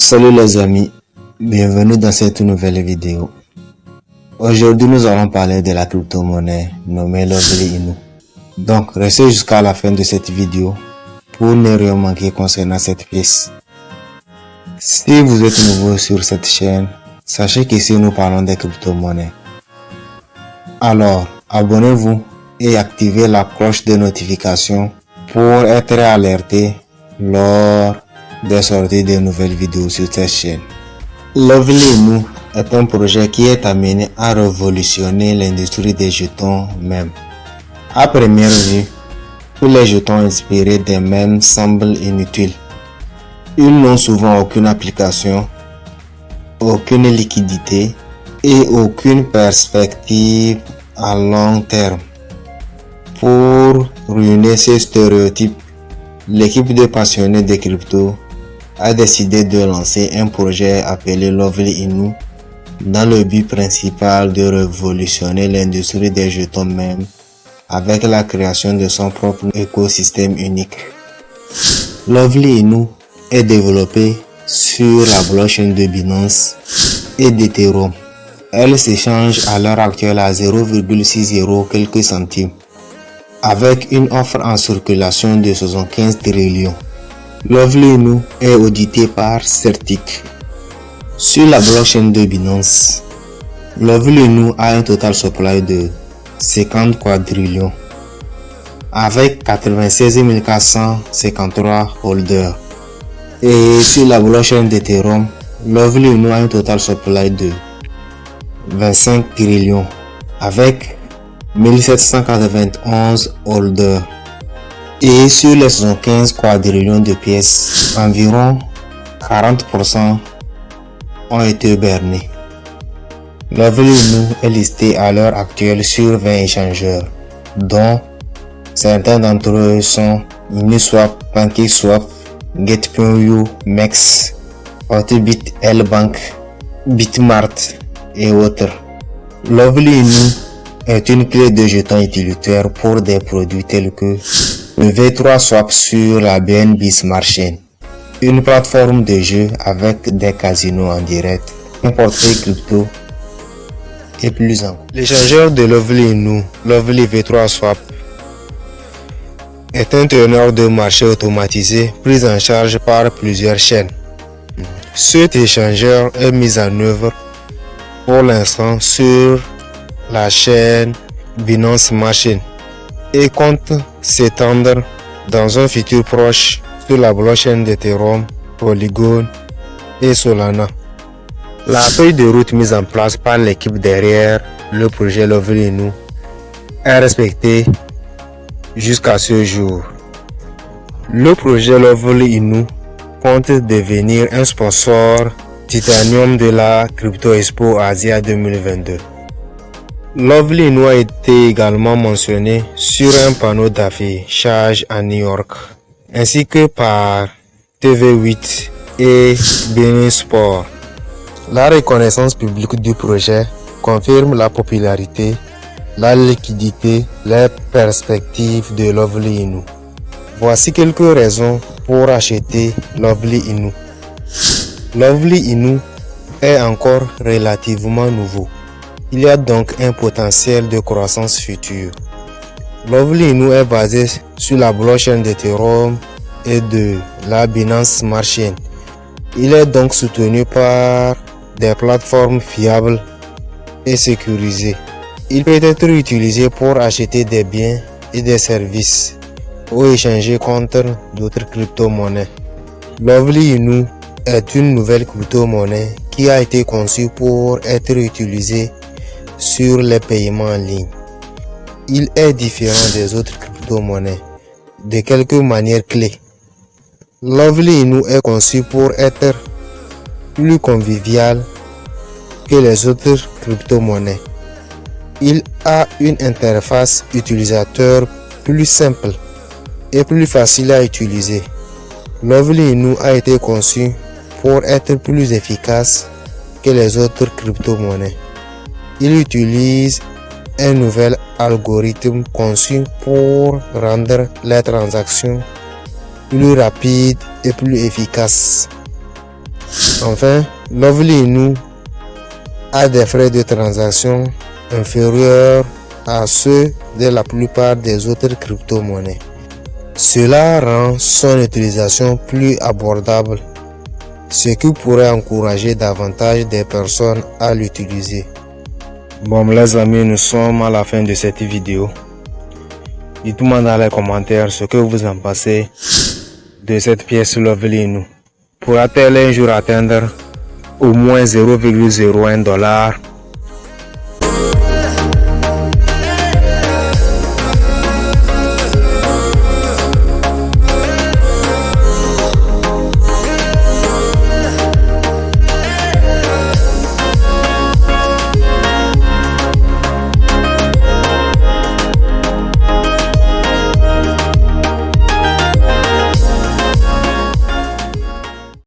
Salut les amis, bienvenue dans cette nouvelle vidéo. Aujourd'hui nous allons parler de la crypto-monnaie nommée Lovely Inu. Donc restez jusqu'à la fin de cette vidéo pour ne rien manquer concernant cette pièce. Si vous êtes nouveau sur cette chaîne, sachez qu'ici nous parlons des crypto-monnaies. Alors, abonnez-vous et activez la cloche de notification pour être alerté lors des sorties de nouvelles vidéos sur cette chaîne. Lovely Nous est un projet qui est amené à révolutionner l'industrie des jetons même. À première vue, tous les jetons inspirés des mêmes semblent inutiles. Ils n'ont souvent aucune application, aucune liquidité et aucune perspective à long terme. Pour ruiner ces stéréotypes, l'équipe de passionnés de crypto a décidé de lancer un projet appelé Lovely Inu dans le but principal de révolutionner l'industrie des jetons même avec la création de son propre écosystème unique. Lovely Inu est développé sur la blockchain de Binance et d'Ethereum. Elle s'échange à l'heure actuelle à 0,60 quelques centimes avec une offre en circulation de 75 trillions. Lovely est audité par Certic. Sur la blockchain de Binance, Lovely a un total supply de 50 quadrillions avec 96 453 holders. Et sur la blockchain d'Ethereum, Lovely a un total supply de 25 trillions avec 1791 holders. Et sur les 75 quadrillions de pièces, environ 40% ont été bernés. Nous est listé à l'heure actuelle sur 20 échangeurs, dont certains d'entre eux sont Uniswap, PancakeSwap, Get.io, Mex, Autobit, L-Bank, Bitmart et autres. Lovely est une clé de jetons utilitaire pour des produits tels que le V3 Swap sur la BNB Smart Chain, une plateforme de jeu avec des casinos en direct, un portrait crypto et plus encore. L'échangeur de Lovely Nous, Lovely V3 Swap, est un teneur de marché automatisé pris en charge par plusieurs chaînes. Cet échangeur est mis en œuvre pour l'instant sur la chaîne Binance Machine et compte s'étendre dans un futur proche sur la blockchain d'Ethereum, Polygon et Solana. La feuille de route mise en place par l'équipe derrière le projet Lovely est respectée jusqu'à ce jour. Le projet Lovely Inu compte devenir un sponsor titanium de la Crypto Expo Asia 2022. Lovely Inu a été également mentionné sur un panneau d'affichage à New York, ainsi que par TV8 et Benin Sport. La reconnaissance publique du projet confirme la popularité, la liquidité, les perspectives de Lovely Inu. Voici quelques raisons pour acheter Lovely Inu. Lovely Inu est encore relativement nouveau. Il y a donc un potentiel de croissance future. Lovely Inu est basé sur la blockchain d'Ethereum et de la Binance Smart. Il est donc soutenu par des plateformes fiables et sécurisées. Il peut être utilisé pour acheter des biens et des services ou échanger contre d'autres crypto-monnaies. Lovely Inu est une nouvelle crypto-monnaie qui a été conçue pour être utilisée sur les paiements en ligne. Il est différent des autres crypto-monnaies de quelques manières clés. Lovely Inu est conçu pour être plus convivial que les autres crypto-monnaies. Il a une interface utilisateur plus simple et plus facile à utiliser. Lovely Inu a été conçu pour être plus efficace que les autres crypto-monnaies. Il utilise un nouvel algorithme conçu pour rendre les transactions plus rapides et plus efficaces. Enfin, Lovely a des frais de transaction inférieurs à ceux de la plupart des autres crypto-monnaies. Cela rend son utilisation plus abordable, ce qui pourrait encourager davantage des personnes à l'utiliser. Bon les amis, nous sommes à la fin de cette vidéo. Dites-moi dans les commentaires ce que vous en pensez de cette pièce Lovely nous. Pourra-t-elle un jour atteindre au moins 0,01 dollar?